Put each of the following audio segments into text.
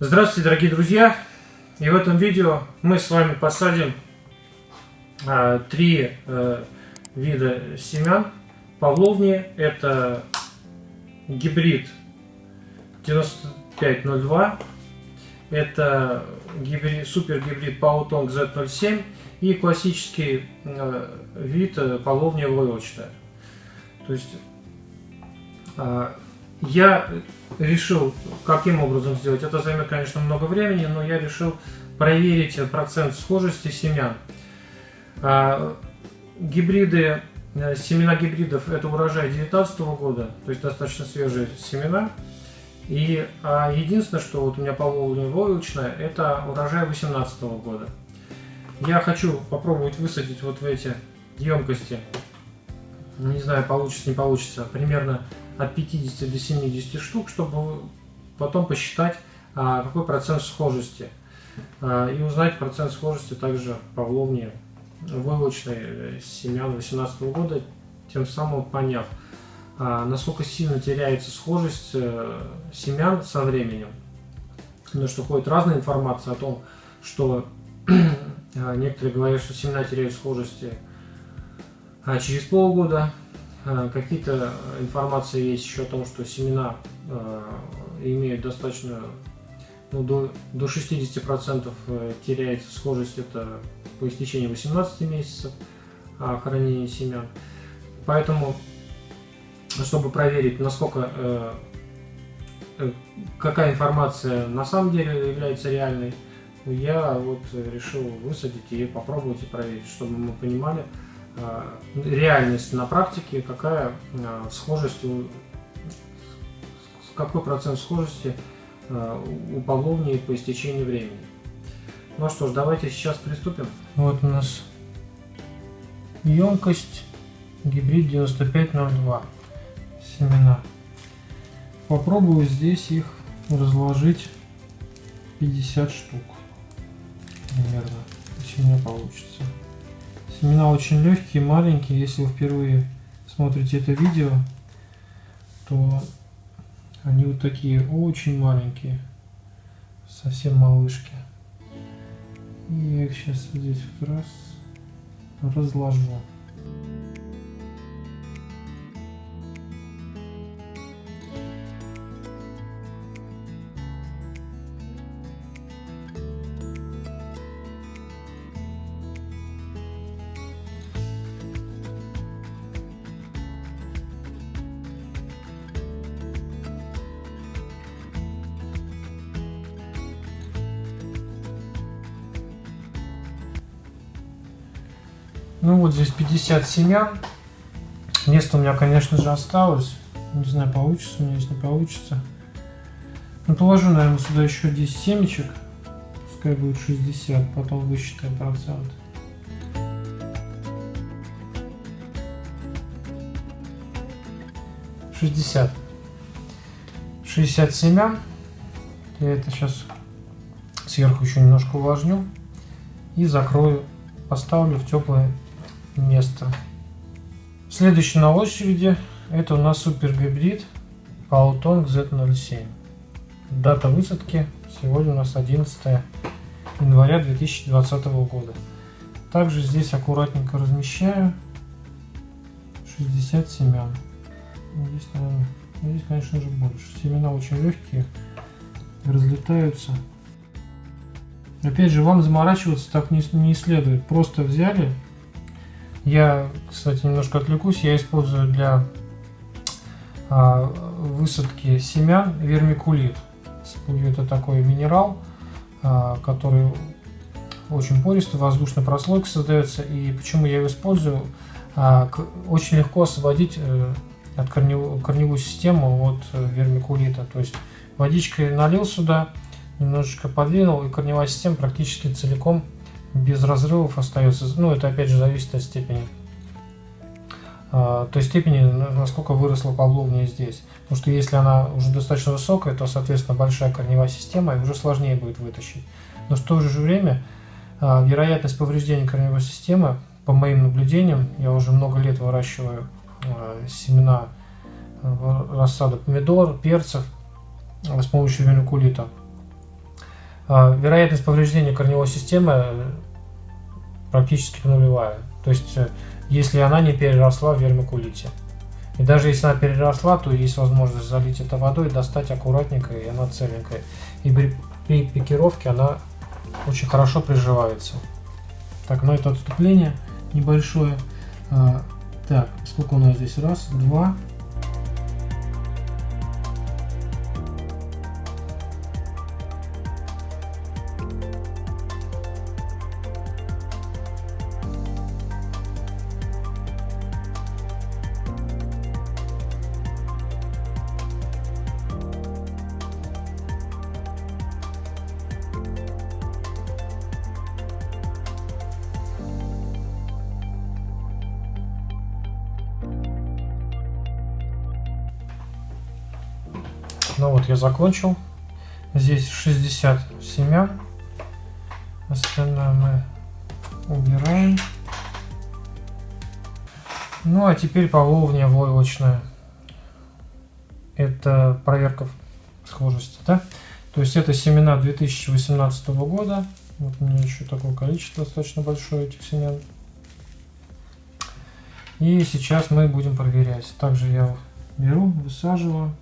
Здравствуйте, дорогие друзья! И в этом видео мы с вами посадим а, три а, вида семян павловни. Это гибрид 9502, это гибрид, супер гибрид Паутонг Z07 и классический а, вид павловни войлочная. То есть а, я решил, каким образом сделать. Это займет, конечно, много времени, но я решил проверить процент схожести семян. А, гибриды, э, семена гибридов – это урожай 2019 года, то есть достаточно свежие семена. И а единственное, что вот у меня половина войлочная, это урожай 2018 года. Я хочу попробовать высадить вот в эти емкости, не знаю, получится, не получится, примерно от 50 до 70 штук, чтобы потом посчитать, а, какой процент схожести. А, и узнать процент схожести также павловни войлочной э, семян 2018 года, тем самым поняв, а, насколько сильно теряется схожесть э, семян со временем. Потому что ходит разная информация о том, что некоторые говорят, что семена теряют схожести через полгода, Э, какие-то информации есть еще о том, что семена э, имеют достаточно, ну, до, до 60% э, теряется схожесть, это по истечении 18 месяцев хранения семян. Поэтому, чтобы проверить, насколько, какая информация на самом деле является реальной, я вот решил высадить и попробовать и проверить, чтобы мы понимали, Э, реальность на практике, какая э, схожесть, какой процент схожести э, у павловни по истечении времени. Ну что ж, давайте сейчас приступим. Вот у нас емкость гибрид 9502 семена. Попробую здесь их разложить 50 штук примерно, если у меня получится. Семена очень легкие, маленькие. Если вы впервые смотрите это видео, то они вот такие очень маленькие. Совсем малышки. И я их сейчас здесь вот раз разложу. Ну вот здесь 50 семян. Место у меня, конечно же, осталось. Не знаю, получится у меня, если не получится. Ну, положу, наверное, сюда еще 10 семечек. Пускай будет 60, потом высчитаем процент. Шестьдесят. Шестьдесят семян. Я это сейчас сверху еще немножко увлажню. И закрою, поставлю в теплое место. Следующий на очереди это у нас супер гибрид Pautong Z07. Дата высадки сегодня у нас 11 января 2020 года. Также здесь аккуратненько размещаю 60 семян. Здесь, наверное, здесь, конечно же, больше. Семена очень легкие, разлетаются. Опять же, вам заморачиваться так не, не следует. Просто взяли я, кстати, немножко отвлекусь. Я использую для а, высадки семян вермикулит. Это такой минерал, а, который очень пористый, воздушной прослойкой создается. И почему я его использую? А, очень легко освободить э, от корневую, корневую систему от э, вермикулита. То есть водичкой налил сюда, немножечко подвинул, и корневая система практически целиком без разрывов остается. Ну, это опять же зависит от степени. А, той степени, насколько выросла павловния здесь. Потому что если она уже достаточно высокая, то, соответственно, большая корневая система, и уже сложнее будет вытащить. Но в то же время а, вероятность повреждения корневой системы, по моим наблюдениям, я уже много лет выращиваю а, семена рассаду помидор, перцев с помощью вермикулита. а, вероятность повреждения корневой системы практически нулевая. То есть, э, если она не переросла в вермикулите. И даже если она переросла, то есть возможность залить это водой, достать аккуратненько, и она целенькая. И при, при пикировке она очень хорошо приживается. Так, ну это отступление небольшое. А, так, сколько у нас здесь? Раз, два, Ну вот я закончил. Здесь 60 семян. Остальное мы убираем. Ну а теперь половня войлочная. Это проверка схожести, да? То есть это семена 2018 года. Вот у меня еще такое количество достаточно большое этих семян. И сейчас мы будем проверять. Также я беру, высаживаю.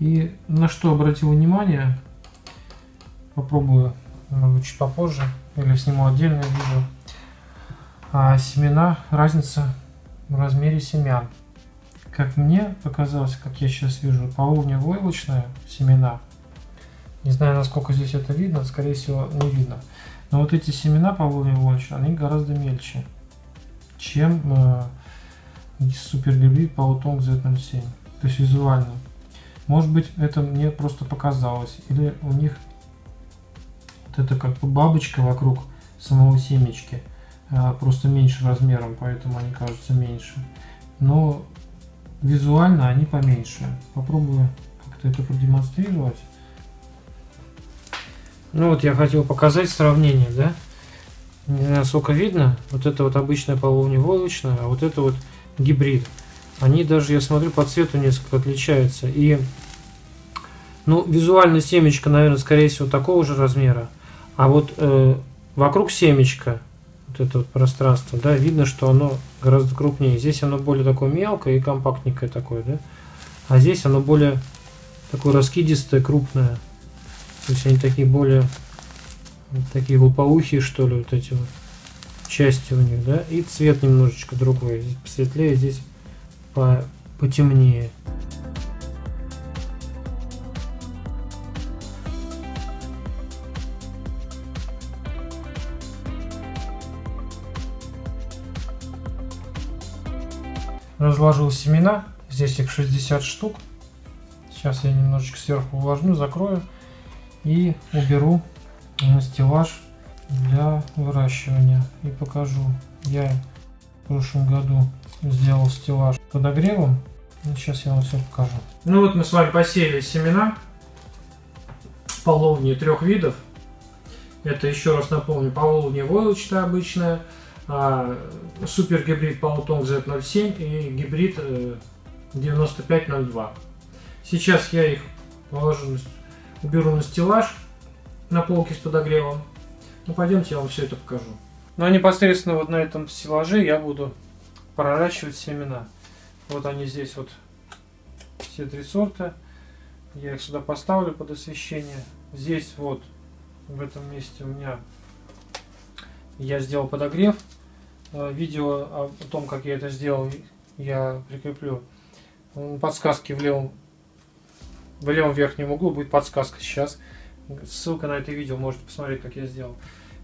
И на что обратил внимание, попробую может чуть попозже, или сниму отдельное видео, а семена, разница в размере семян. Как мне показалось, как я сейчас вижу, половня войлочная семена. Не знаю, насколько здесь это видно, скорее всего не видно. Но вот эти семена половня войлочные, они гораздо мельче, чем э, супергибрид Паутонг Z07. То есть визуально. Может быть, это мне просто показалось. Или у них вот это как бы бабочка вокруг самого семечки. А, просто меньше размером, поэтому они кажутся меньше. Но визуально они поменьше. Попробую как-то это продемонстрировать. Ну вот я хотел показать сравнение, да? Не знаю, сколько видно. Вот это вот обычная половневолочная, а вот это вот гибрид они даже, я смотрю, по цвету несколько отличаются. И, ну, визуально семечко, наверное, скорее всего, такого же размера. А вот э, вокруг семечка, вот это вот пространство, да, видно, что оно гораздо крупнее. Здесь оно более такое мелкое и компактненькое такое, да. А здесь оно более такое раскидистое, крупное. То есть они такие более, вот такие лопоухие, что ли, вот эти вот части у них, да. И цвет немножечко другой. Здесь посветлее, здесь по потемнее. Разложил семена. Здесь их 60 штук. Сейчас я немножечко сверху увлажню, закрою и уберу на стеллаж для выращивания. И покажу. Я в прошлом году сделал стеллаж подогревом. Сейчас я вам все покажу. Ну вот мы с вами посеяли семена половни трех видов. Это еще раз напомню, половня войлочная обычная, а, супер гибрид Паутонг Z07 и гибрид 9502. Э, Сейчас я их положу, уберу на стеллаж на полке с подогревом. Ну пойдемте я вам все это покажу. А непосредственно вот на этом стеллаже я буду проращивать семена. Вот они здесь вот все три сорта. Я их сюда поставлю под освещение. Здесь вот в этом месте у меня я сделал подогрев. Э, видео о том, как я это сделал, я прикреплю. Подсказки в левом, в левом верхнем углу будет подсказка сейчас. Ссылка на это видео, можете посмотреть, как я сделал.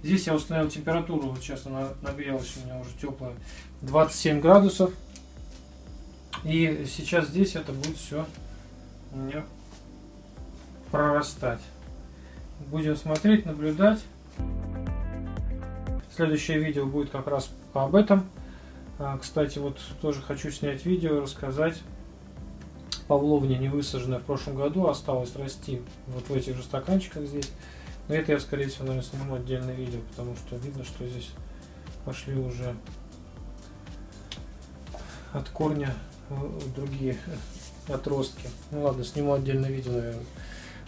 Здесь я установил температуру, вот сейчас она нагрелась у меня уже теплая, 27 градусов. И сейчас здесь это будет все у меня прорастать. Будем смотреть, наблюдать. Следующее видео будет как раз об этом. А, кстати, вот тоже хочу снять видео, рассказать. Павловня не высаженная в прошлом году, осталось расти вот в этих же стаканчиках здесь. Но это я, скорее всего, наверное, сниму отдельное видео, потому что видно, что здесь пошли уже от корня другие отростки. Ну ладно, сниму отдельное видео, наверное.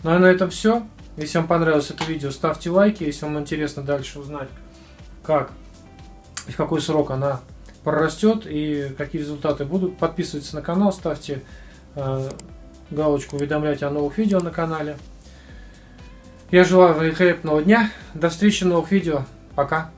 Ну а на этом все. Если вам понравилось это видео, ставьте лайки. Если вам интересно дальше узнать, как и в какой срок она прорастет и какие результаты будут, подписывайтесь на канал, ставьте э, галочку уведомлять о новых видео на канале. Я желаю великолепного дня. До встречи в новых видео. Пока.